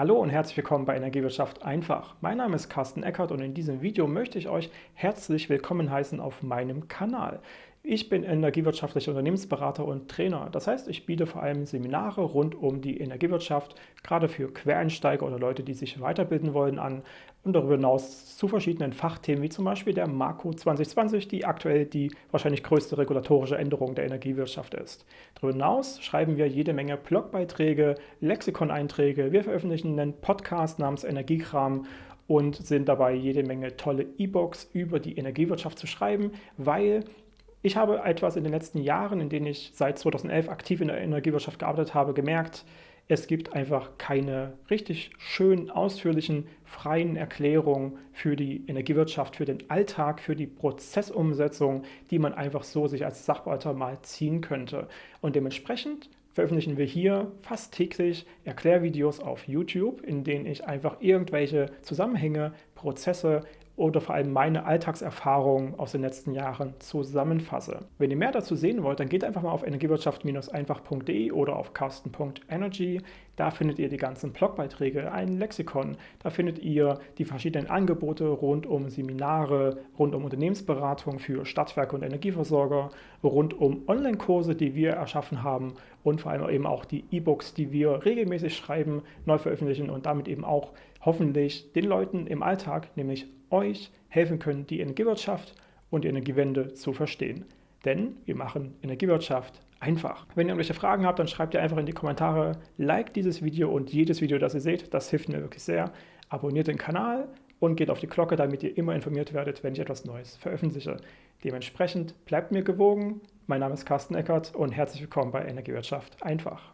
Hallo und herzlich willkommen bei Energiewirtschaft einfach. Mein Name ist Carsten Eckert und in diesem Video möchte ich euch herzlich willkommen heißen auf meinem Kanal. Ich bin energiewirtschaftlicher Unternehmensberater und Trainer. Das heißt, ich biete vor allem Seminare rund um die Energiewirtschaft, gerade für Quereinsteiger oder Leute, die sich weiterbilden wollen, an und darüber hinaus zu verschiedenen Fachthemen, wie zum Beispiel der Marco 2020, die aktuell die wahrscheinlich größte regulatorische Änderung der Energiewirtschaft ist. Darüber hinaus schreiben wir jede Menge Blogbeiträge, Lexikon-Einträge, wir veröffentlichen einen Podcast namens Energiekram und sind dabei, jede Menge tolle E-Books über die Energiewirtschaft zu schreiben, weil ich habe etwas in den letzten Jahren, in denen ich seit 2011 aktiv in der Energiewirtschaft gearbeitet habe, gemerkt, es gibt einfach keine richtig schön ausführlichen, freien Erklärungen für die Energiewirtschaft, für den Alltag, für die Prozessumsetzung, die man einfach so sich als Sachwalter mal ziehen könnte. Und dementsprechend veröffentlichen wir hier fast täglich Erklärvideos auf YouTube, in denen ich einfach irgendwelche Zusammenhänge, Prozesse oder vor allem meine Alltagserfahrungen aus den letzten Jahren zusammenfasse. Wenn ihr mehr dazu sehen wollt, dann geht einfach mal auf energiewirtschaft-einfach.de oder auf carsten.energy. Da findet ihr die ganzen Blogbeiträge, ein Lexikon. Da findet ihr die verschiedenen Angebote rund um Seminare, rund um Unternehmensberatung für Stadtwerke und Energieversorger, rund um Online-Kurse, die wir erschaffen haben und vor allem eben auch die E-Books, die wir regelmäßig schreiben, neu veröffentlichen und damit eben auch hoffentlich den Leuten im Alltag, nämlich euch, helfen können, die Energiewirtschaft und die Energiewende zu verstehen. Denn wir machen Energiewirtschaft einfach. Wenn ihr irgendwelche Fragen habt, dann schreibt ihr einfach in die Kommentare, like dieses Video und jedes Video, das ihr seht, das hilft mir wirklich sehr. Abonniert den Kanal und geht auf die Glocke, damit ihr immer informiert werdet, wenn ich etwas Neues veröffentliche. Dementsprechend bleibt mir gewogen. Mein Name ist Carsten Eckert und herzlich willkommen bei Energiewirtschaft einfach.